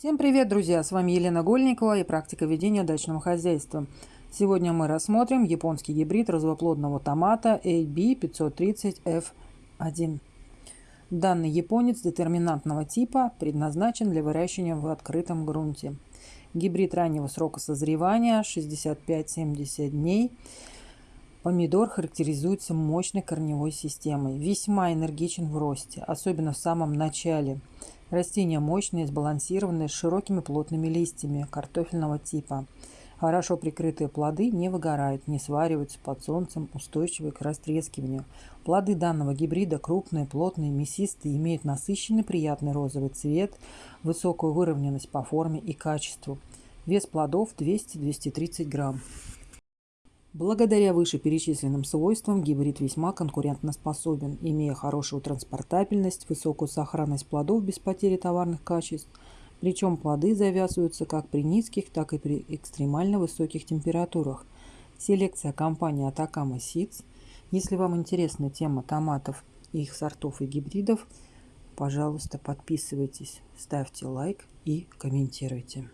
Всем привет, друзья! С вами Елена Гольникова и практика ведения дачного хозяйства. Сегодня мы рассмотрим японский гибрид развоплодного томата AB530F1. Данный японец детерминантного типа предназначен для выращивания в открытом грунте. Гибрид раннего срока созревания 65-70 дней. Помидор характеризуется мощной корневой системой, весьма энергичен в росте, особенно в самом начале – Растения мощные, сбалансированные, с широкими плотными листьями картофельного типа. Хорошо прикрытые плоды не выгорают, не свариваются под солнцем, устойчивы к растрескиванию. Плоды данного гибрида крупные, плотные, мясистые, имеют насыщенный приятный розовый цвет, высокую выровненность по форме и качеству. Вес плодов 200-230 грамм. Благодаря вышеперечисленным свойствам гибрид весьма конкурентоспособен, имея хорошую транспортабельность, высокую сохранность плодов без потери товарных качеств, причем плоды завязываются как при низких, так и при экстремально высоких температурах. Селекция компании Atacama Seeds. Если вам интересна тема томатов, их сортов и гибридов, пожалуйста, подписывайтесь, ставьте лайк и комментируйте.